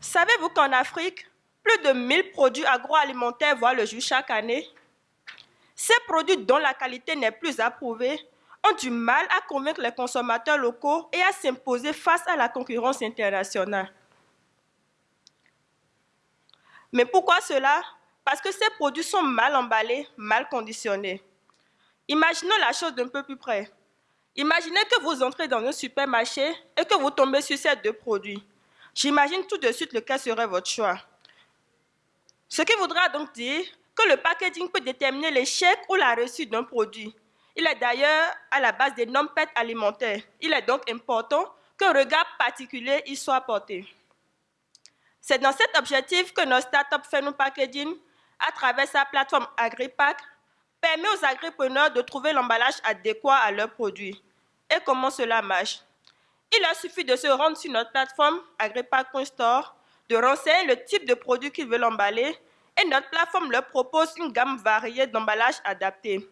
Savez-vous qu'en Afrique, plus de 1000 produits agroalimentaires voient le jour chaque année? Ces produits dont la qualité n'est plus approuvée ont du mal à convaincre les consommateurs locaux et à s'imposer face à la concurrence internationale. Mais pourquoi cela? Parce que ces produits sont mal emballés, mal conditionnés. Imaginons la chose d'un peu plus près. Imaginez que vous entrez dans un supermarché et que vous tombez sur ces deux produits. J'imagine tout de suite lequel serait votre choix. Ce qui voudra donc dire que le packaging peut déterminer l'échec ou la réussite d'un produit. Il est d'ailleurs à la base des normes PET alimentaires. Il est donc important qu'un regard particulier y soit porté. C'est dans cet objectif que notre start-up Phenom Packaging, à travers sa plateforme AgriPack, permet aux agripreneurs de trouver l'emballage adéquat à leurs produits. Et comment cela marche? Il leur suffit de se rendre sur notre plateforme agripack.store, de renseigner le type de produit qu'ils veulent emballer et notre plateforme leur propose une gamme variée d'emballages adaptés.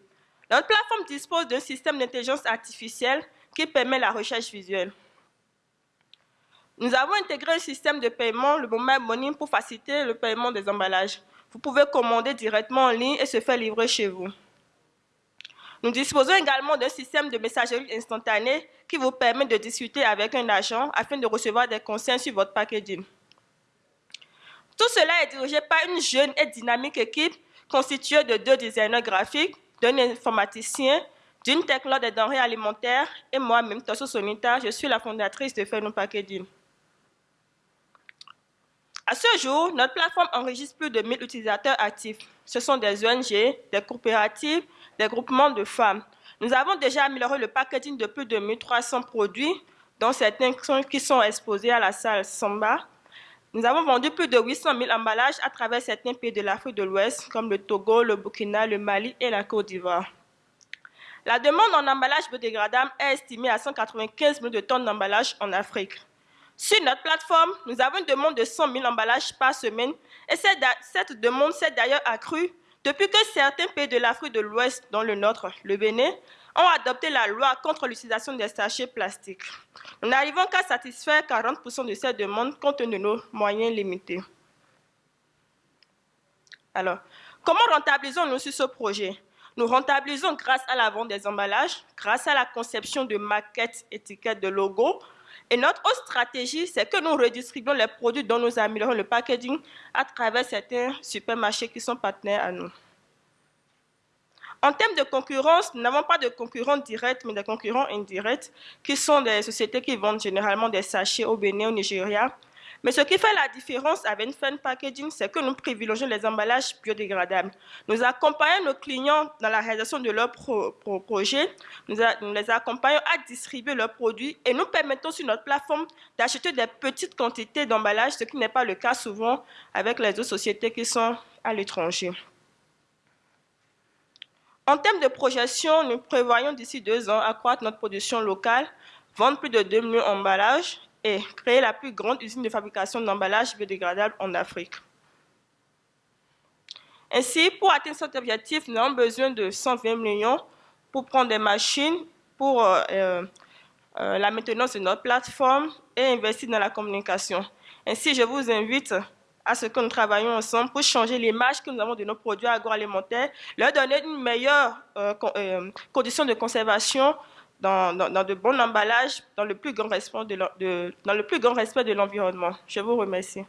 Notre plateforme dispose d'un système d'intelligence artificielle qui permet la recherche visuelle. Nous avons intégré un système de paiement, le Mobile Money, pour faciliter le paiement des emballages. Vous pouvez commander directement en ligne et se faire livrer chez vous. Nous disposons également d'un système de messagerie instantanée qui vous permet de discuter avec un agent afin de recevoir des conseils sur votre packaging. Tout cela est dirigé par une jeune et dynamique équipe constituée de deux designers graphiques, d'un informaticien, d'une technologue des denrées alimentaires et moi-même, Tosso Sonita, je suis la fondatrice de Phenom Packaging. À ce jour, notre plateforme enregistre plus de 1000 utilisateurs actifs. Ce sont des ONG, des coopératives, des groupements de femmes. Nous avons déjà amélioré le packaging de plus de 1300 produits, dont certains qui sont exposés à la salle Samba. Nous avons vendu plus de 800 000 emballages à travers certains pays de l'Afrique de l'Ouest, comme le Togo, le Burkina, le Mali et la Côte d'Ivoire. La demande en emballage biodégradable est estimée à 195 millions de tonnes d'emballage en Afrique. Sur notre plateforme, nous avons une demande de 100 000 emballages par semaine et cette demande s'est d'ailleurs accrue depuis que certains pays de l'Afrique de l'Ouest, dont le nôtre, le Bénin, ont adopté la loi contre l'utilisation des sachets plastiques. Nous n'arrivons qu'à satisfaire 40% de ces demandes compte tenu de nos moyens limités. Alors, comment rentabilisons-nous sur ce projet? Nous rentabilisons grâce à la vente des emballages, grâce à la conception de maquettes, étiquettes, de logos, et notre autre stratégie, c'est que nous redistribuons les produits dont nous améliorons le packaging à travers certains supermarchés qui sont partenaires à nous. En termes de concurrence, nous n'avons pas de concurrents directs, mais des concurrents indirects, qui sont des sociétés qui vendent généralement des sachets au Bénin, au Nigeria, mais ce qui fait la différence avec Fan Packaging, c'est que nous privilégions les emballages biodégradables. Nous accompagnons nos clients dans la réalisation de leurs projets, nous, les accompagnons à distribuer leurs produits et nous permettons sur notre plateforme d'acheter des petites quantités d'emballages, ce qui n'est pas le cas souvent avec les autres sociétés qui sont à l'étranger. En termes de projection, nous prévoyons d'ici deux ans accroître notre production locale, vendre plus de 2 millions d'emballages et créer la plus grande usine de fabrication d'emballages biodégradables en Afrique. Ainsi, pour atteindre cet objectif, nous avons besoin de 120 millions pour prendre des machines, pour euh, euh, euh, la maintenance de notre plateforme et investir dans la communication. Ainsi, je vous invite à ce que nous travaillions ensemble pour changer l'image que nous avons de nos produits agroalimentaires, leur donner une meilleure condition de conservation dans, de bons emballages, dans le plus grand respect de l'environnement. Je vous remercie.